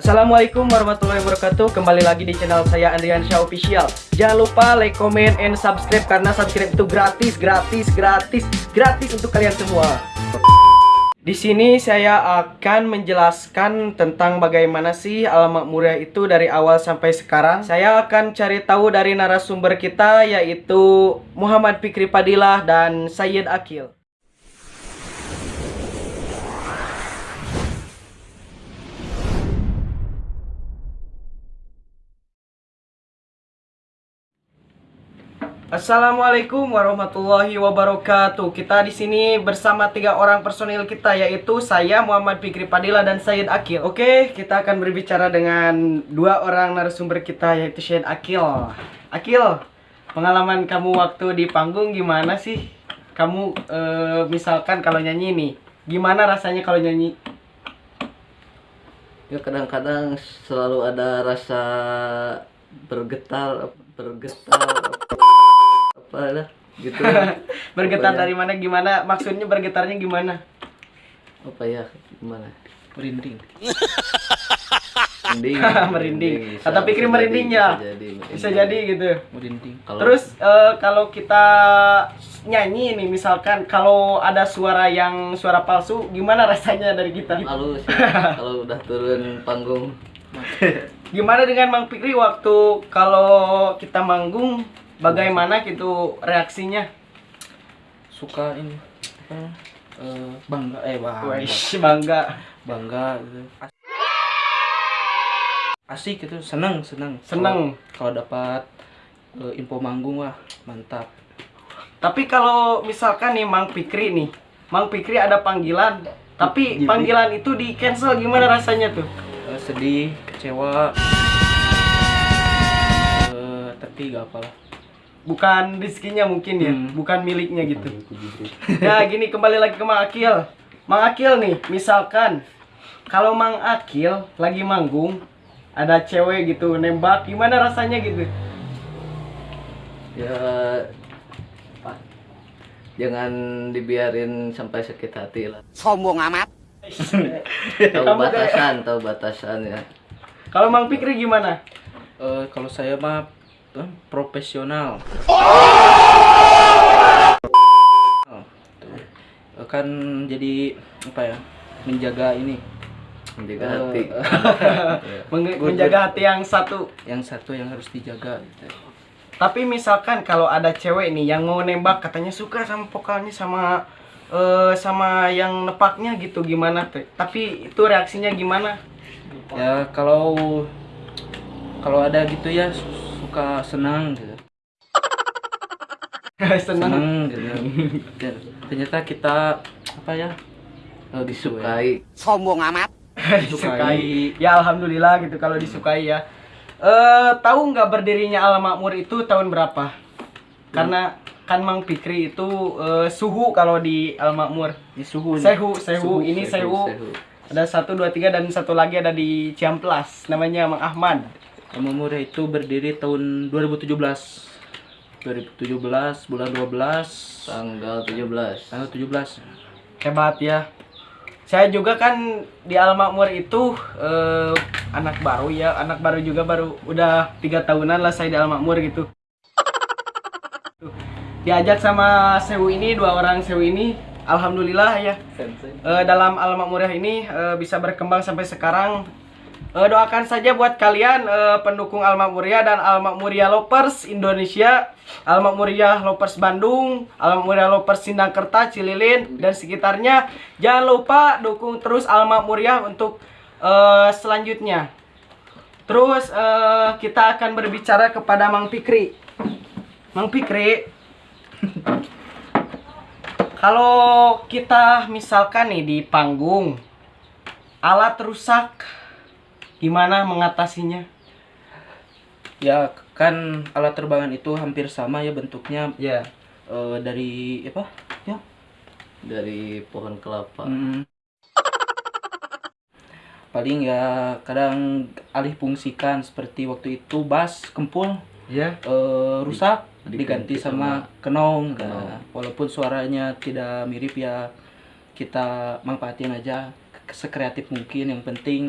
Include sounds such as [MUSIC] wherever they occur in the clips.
Assalamualaikum warahmatullahi wabarakatuh Kembali lagi di channel saya Andriansyah Official Jangan lupa like, comment, and subscribe Karena subscribe itu gratis, gratis, gratis Gratis untuk kalian semua di sini saya akan menjelaskan tentang bagaimana sih alamat murah itu dari awal sampai sekarang. Saya akan cari tahu dari narasumber kita yaitu Muhammad Fikri Padilah dan Sayyid Akil. Assalamualaikum warahmatullahi wabarakatuh. Kita di sini bersama tiga orang personil kita yaitu saya Muhammad Fikri Padilla dan Sayyid Akil. Oke, kita akan berbicara dengan dua orang narasumber kita yaitu Sayyid Akil. Akil, pengalaman kamu waktu di panggung gimana sih? Kamu eh, misalkan kalau nyanyi nih, gimana rasanya kalau nyanyi? Ya kadang-kadang selalu ada rasa bergetar, bergetar apa lah gitu. [LAUGHS] Bergetar Apa ya? dari mana gimana? Maksudnya bergetarnya gimana? Apa ya? Gimana? Merinding. Merinding. [LAUGHS] Merinding. Atau pikir bisa merinding jadi, ya? Bisa jadi. merinding. Bisa jadi gitu. merinding Kalau- Terus eh, kalau kita nyanyi nih misalkan kalau ada suara yang suara palsu gimana rasanya dari kita? malu sih [LAUGHS] kalau udah turun panggung. Gimana dengan Mang Fikri waktu kalau kita manggung bagaimana gitu reaksinya? suka ini apa eh, bangga eh bangga Wih, [LAUGHS] bangga. bangga gitu As- asik gitu seneng seneng Seneng. kalau dapat eh, info manggung wah mantap Tapi kalau misalkan nih Mang Fikri nih, Mang Fikri ada panggilan, tapi panggilan itu di cancel gimana rasanya tuh? Eh, sedih kecewa Eh, tapi gak apalah Bukan rezekinya mungkin ya, Hmm. bukan miliknya gitu. Nah [LAUGHS] gini kembali lagi ke Mang Akil Mang Akil nih misalkan Kalau Mang Akil lagi manggung Ada cewek gitu nembak gimana rasanya gitu Ya apa? Jangan dibiarin sampai sakit hati lah. sombong amat [LAUGHS] Tahu Kamu kayak- batasan, tahu batasan ya. Kalau Mang Fikri gimana? Eh, kalau saya mah profesional Oh, tuh. Kan jadi apa ya menjaga ini Menjaga Eh, hati. [LAUGHS] Good, menjaga hati yang satu yang satu yang harus dijaga gitu. Tapi misalkan kalau ada cewek nih yang mau nembak katanya suka sama vokalnya sama eh, sama yang nepaknya gitu gimana? Tapi itu reaksinya gimana? ya kalau kalau ada gitu ya suka senang gitu [LAUGHS] Seneng. senang gitu Dan ternyata kita apa ya eh, disukai sombong amat [LAUGHS] disukai. Ya alhamdulillah gitu kalau disukai ya. Eh tahu nggak berdirinya Al Makmur itu tahun berapa? Karena kan Mang Fikri itu eh, suhu kalau di Al Makmur. di suhu nih. Sehu, sehu, ini sehu. Sehu. Ada satu, dua, tiga dan satu lagi ada di Ciamplas. Namanya Mang Ahmad. Kamu Muda itu berdiri tahun 2017 2017 bulan 12 Tanggal 17. tanggal 17 Hebat ya. Saya juga kan di Al Makmur itu eh, anak baru ya, anak baru juga baru udah tiga tahunan lah saya di Al Makmur gitu. Diajak sama Sewu ini dua orang Sewu ini, alhamdulillah ya eh, dalam Al Makmurah ini eh, bisa berkembang sampai sekarang. Eh, doakan saja buat kalian eh, pendukung Al Makmuriyah dan Al Makmuriyah Lovers Indonesia, Al Makmuriyah Lovers Bandung, Al Makmuriyah Lovers Sindangkerta, Cililin dan sekitarnya. Jangan lupa dukung terus Al Makmuriyah untuk eh, selanjutnya. Terus eh, kita akan berbicara kepada Mang Fikri. Mang Fikri, kalau kita misalkan nih di panggung alat rusak gimana mengatasinya? ya kan alat terbangan itu hampir sama ya bentuknya Ya. eh, dari apa ya Dari pohon kelapa. mm, paling ya kadang alih fungsikan seperti waktu itu bass kempul Ya. eh, rusak Diganti diganti sama kenong kenong. Nah, walaupun suaranya tidak mirip ya kita manfaatin aja sekreatif mungkin yang penting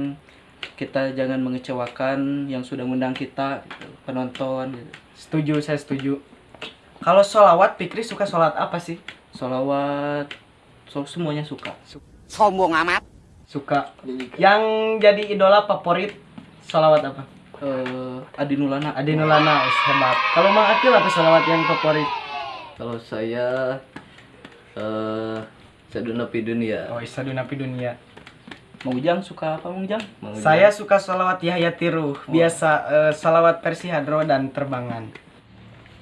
kita jangan mengecewakan yang sudah mengundang kita gitu, penonton gitu. Setuju, saya setuju. Kalau sholawat, Fikri suka sholat apa sih? Solawat, so, semuanya suka. sombong amat Suka. Yang jadi idola favorit sholawat apa? Eh, Adi Nulana. Adi Nulana, wis hebat. Kalau Mang Akil apa sholawat yang favorit? Kalau saya eh Saduna Dunia. Oh, Napi Dunia. Mau Ujang suka apa Mau Ujang? Mang Saya suka sholawat Yahya Tiruh, biasa eh, sholawat versi hadro dan terbangan.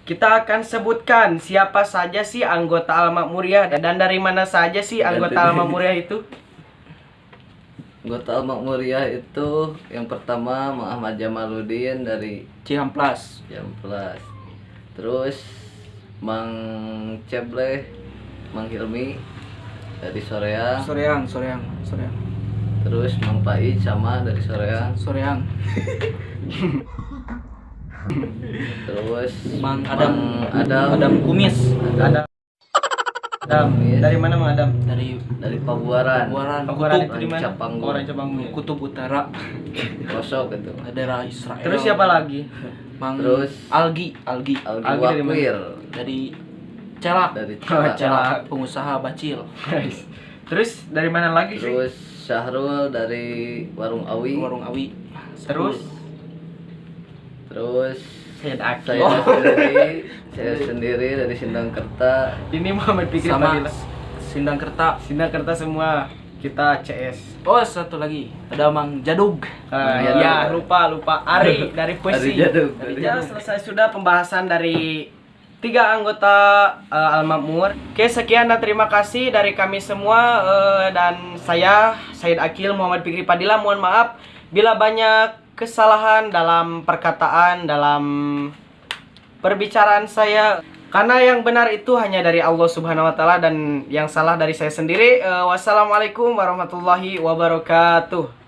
Kita akan sebutkan siapa saja sih anggota Al Makmuriyah dan dari mana saja sih anggota Al Makmuriyah itu? Anggota Al Makmuriyah itu yang pertama Mang Ahmad Jamaluddin dari Cihamplas. Jamplas. Terus Mang Ceble, Mang Hilmi dari Soreang. Soreang, Soreang, Soreang. Terus Mang Pai sama dari Soreang. Soreang. Terus Mang Adam. Mang Adam, Adam Kumis Adam. Adam. Dari mana Mang Adam? dari dari Pabuaran. Pabuaran Pabuaran Kutub, itu di mana? Rancapanggung. Kutub Utara, Kosok itu. daerah Israel. Terus siapa lagi? Mang Terus Algi, Algi Algi Algi dari mana? Wakwir dari Celak. dari Celak. Celak. pengusaha bacil. Terus dari mana lagi sih? Terus Syahrul dari Warung Awi. Warung Awi. Terus Terus Syed Akil. saya Oh, sendiri, [LAUGHS] saya sendiri dari Sindangkerta. ini Muhammad Fikri sama Fadila. Sindang Kerta. Semua kita CS. Oh, satu lagi. Ada Mang Jadug. Ah, Jaduk. ya lupa lupa Ari dari puisi. Ari. Ari Ya selesai sudah pembahasan dari tiga anggota eh, Al Makmur. Oke sekian dan terima kasih dari kami semua eh, dan saya Said Akil Muhammad Fikri Padilla mohon maaf bila banyak kesalahan dalam perkataan dalam perbicaraan saya karena yang benar itu hanya dari Allah Subhanahu wa taala dan yang salah dari saya sendiri. Eh, wassalamualaikum warahmatullahi wabarakatuh.